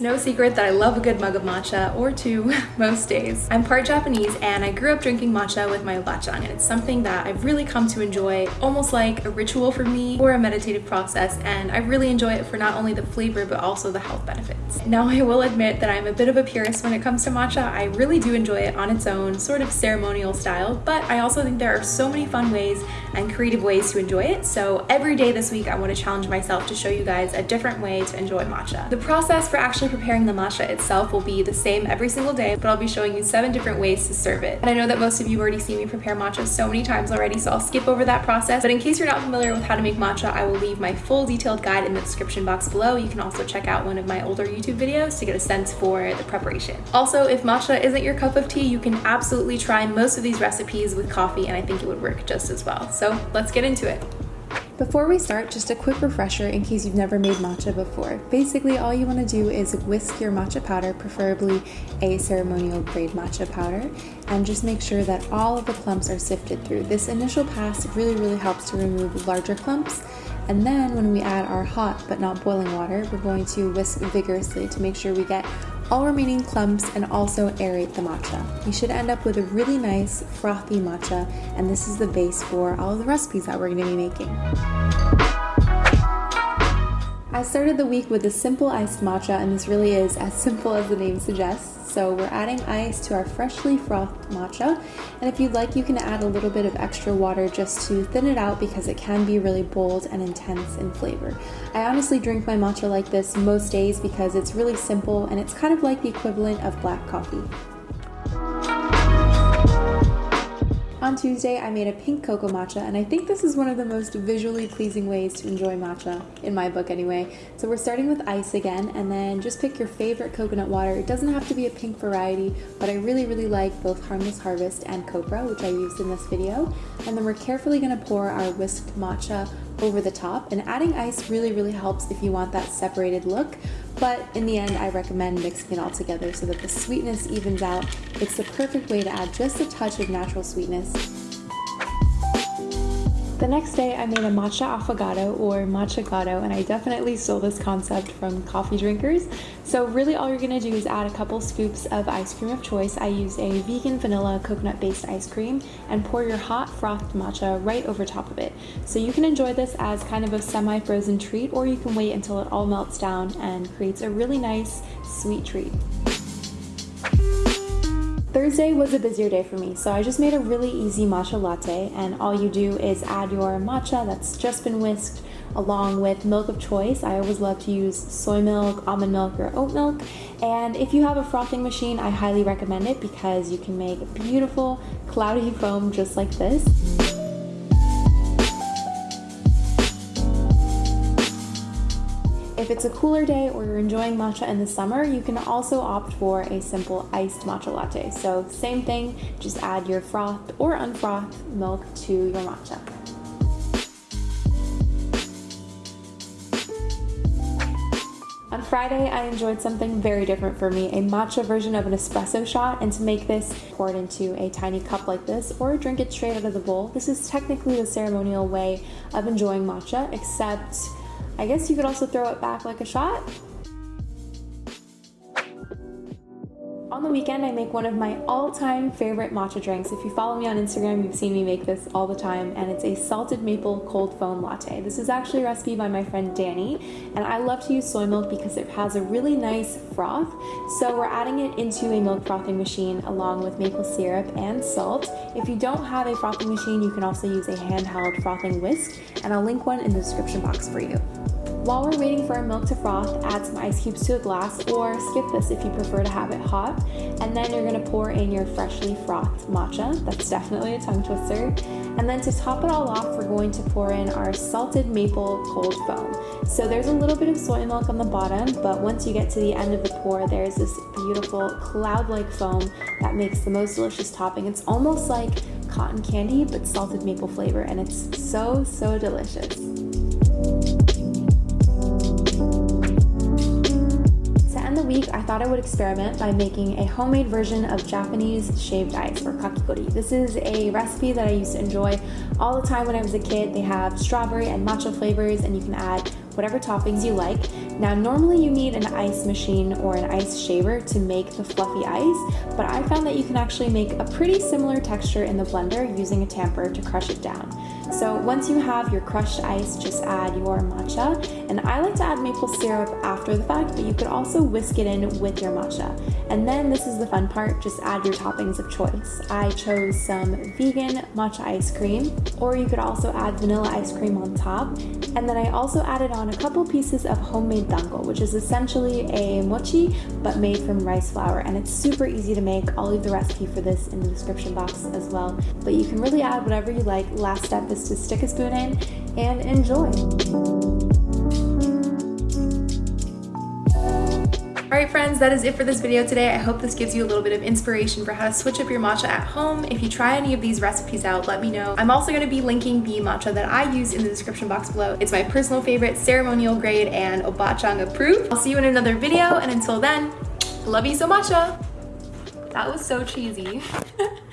No secret that I love a good mug of matcha, or two, most days. I'm part Japanese and I grew up drinking matcha with my bachan, and it's something that I've really come to enjoy, almost like a ritual for me or a meditative process, and I really enjoy it for not only the flavor but also the health benefits. Now I will admit that I'm a bit of a purist when it comes to matcha. I really do enjoy it on its own, sort of ceremonial style, but I also think there are so many fun ways and creative ways to enjoy it, so every day this week I want to challenge myself to show you guys a different way to enjoy matcha. The process for actually preparing the matcha itself will be the same every single day, but I'll be showing you seven different ways to serve it. And I know that most of you already seen me prepare matcha so many times already, so I'll skip over that process. But in case you're not familiar with how to make matcha, I will leave my full detailed guide in the description box below. You can also check out one of my older YouTube videos to get a sense for the preparation. Also, if matcha isn't your cup of tea, you can absolutely try most of these recipes with coffee, and I think it would work just as well. So let's get into it. Before we start, just a quick refresher in case you've never made matcha before. Basically, all you want to do is whisk your matcha powder, preferably a ceremonial grade matcha powder, and just make sure that all of the clumps are sifted through. This initial pass really, really helps to remove larger clumps. And then when we add our hot but not boiling water, we're going to whisk vigorously to make sure we get all remaining clumps and also aerate the matcha. You should end up with a really nice frothy matcha and this is the base for all of the recipes that we're going to be making. I started the week with a simple iced matcha and this really is as simple as the name suggests. So we're adding ice to our freshly frothed matcha. And if you'd like, you can add a little bit of extra water just to thin it out because it can be really bold and intense in flavor. I honestly drink my matcha like this most days because it's really simple and it's kind of like the equivalent of black coffee. On Tuesday, I made a pink cocoa matcha, and I think this is one of the most visually pleasing ways to enjoy matcha, in my book anyway. So we're starting with ice again, and then just pick your favorite coconut water. It doesn't have to be a pink variety, but I really, really like both Harmless Harvest and Copra, which I used in this video. And then we're carefully gonna pour our whisked matcha over the top, and adding ice really, really helps if you want that separated look. But in the end, I recommend mixing it all together so that the sweetness evens out. It's the perfect way to add just a touch of natural sweetness. The next day I made a matcha affogato or matcha gato and I definitely stole this concept from coffee drinkers. So really all you're gonna do is add a couple scoops of ice cream of choice. I used a vegan vanilla coconut based ice cream and pour your hot frothed matcha right over top of it. So you can enjoy this as kind of a semi-frozen treat or you can wait until it all melts down and creates a really nice sweet treat. Thursday was a busier day for me, so I just made a really easy matcha latte, and all you do is add your matcha that's just been whisked along with milk of choice. I always love to use soy milk, almond milk, or oat milk. And if you have a frothing machine, I highly recommend it because you can make beautiful cloudy foam just like this. It's a cooler day or you're enjoying matcha in the summer, you can also opt for a simple iced matcha latte. So same thing, just add your frothed or unfrothed milk to your matcha. On Friday, I enjoyed something very different for me, a matcha version of an espresso shot, and to make this, pour it into a tiny cup like this, or drink it straight out of the bowl. This is technically the ceremonial way of enjoying matcha, except I guess you could also throw it back like a shot. On the weekend, I make one of my all-time favorite matcha drinks. If you follow me on Instagram, you've seen me make this all the time, and it's a salted maple cold foam latte. This is actually a recipe by my friend Danny, and I love to use soy milk because it has a really nice froth. So we're adding it into a milk frothing machine along with maple syrup and salt. If you don't have a frothing machine, you can also use a handheld frothing whisk, and I'll link one in the description box for you. While we're waiting for our milk to froth, add some ice cubes to a glass or skip this if you prefer to have it hot. And then you're gonna pour in your freshly frothed matcha. That's definitely a tongue twister. And then to top it all off, we're going to pour in our salted maple cold foam. So there's a little bit of soy milk on the bottom, but once you get to the end of the pour, there's this beautiful cloud-like foam that makes the most delicious topping. It's almost like cotton candy, but salted maple flavor, and it's so, so delicious. Week, I thought I would experiment by making a homemade version of Japanese shaved ice or kakigori. This is a recipe that I used to enjoy all the time when I was a kid. They have strawberry and matcha flavors and you can add whatever toppings you like. Now, normally you need an ice machine or an ice shaver to make the fluffy ice, but I found that you can actually make a pretty similar texture in the blender using a tamper to crush it down. So once you have your crushed ice, just add your matcha. And I like to add maple syrup after the fact, but you could also whisk it in with your matcha. And then this is the fun part, just add your toppings of choice. I chose some vegan matcha ice cream, or you could also add vanilla ice cream on top. And then I also added on a couple pieces of homemade dango, which is essentially a mochi, but made from rice flour. And it's super easy to make. I'll leave the recipe for this in the description box as well. But you can really add whatever you like. Last step to stick a spoon in and enjoy. Alright friends, that is it for this video today. I hope this gives you a little bit of inspiration for how to switch up your matcha at home. If you try any of these recipes out, let me know. I'm also going to be linking the matcha that I use in the description box below. It's my personal favorite, ceremonial grade, and Obachan approved. I'll see you in another video, and until then, love you so matcha! That was so cheesy.